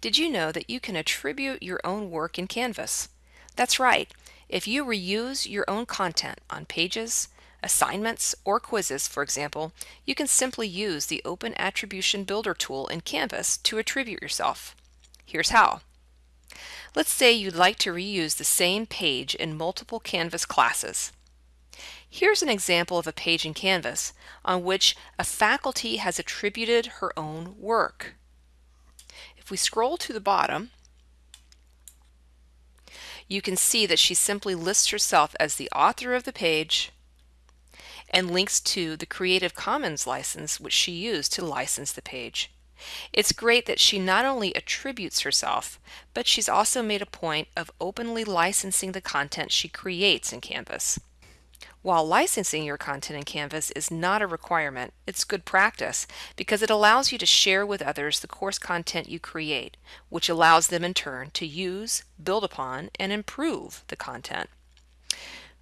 Did you know that you can attribute your own work in Canvas? That's right. If you reuse your own content on pages, assignments, or quizzes, for example, you can simply use the Open Attribution Builder tool in Canvas to attribute yourself. Here's how. Let's say you'd like to reuse the same page in multiple Canvas classes. Here's an example of a page in Canvas on which a faculty has attributed her own work. If we scroll to the bottom, you can see that she simply lists herself as the author of the page and links to the Creative Commons license which she used to license the page. It's great that she not only attributes herself, but she's also made a point of openly licensing the content she creates in Canvas. While licensing your content in Canvas is not a requirement, it's good practice because it allows you to share with others the course content you create, which allows them in turn to use, build upon, and improve the content.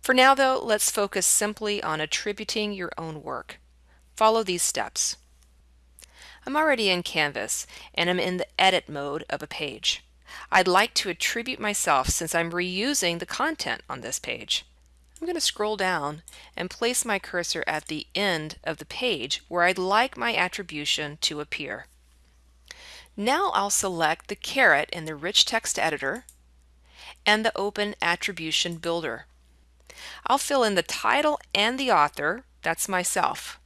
For now though, let's focus simply on attributing your own work. Follow these steps. I'm already in Canvas and I'm in the edit mode of a page. I'd like to attribute myself since I'm reusing the content on this page. I'm going to scroll down and place my cursor at the end of the page where I'd like my attribution to appear. Now I'll select the caret in the Rich Text Editor and the Open Attribution Builder. I'll fill in the title and the author, that's myself.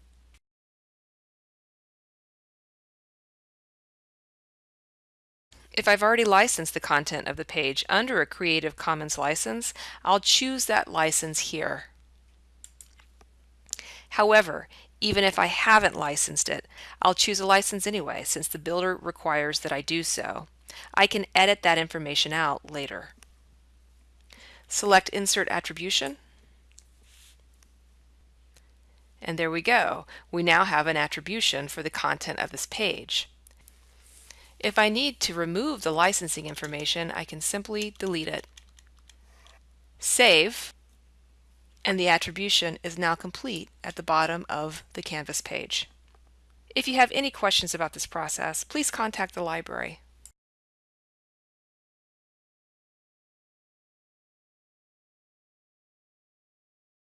If I've already licensed the content of the page under a Creative Commons license, I'll choose that license here. However, even if I haven't licensed it, I'll choose a license anyway since the builder requires that I do so. I can edit that information out later. Select Insert Attribution. And there we go. We now have an attribution for the content of this page. If I need to remove the licensing information, I can simply delete it. Save, and the attribution is now complete at the bottom of the Canvas page. If you have any questions about this process, please contact the library.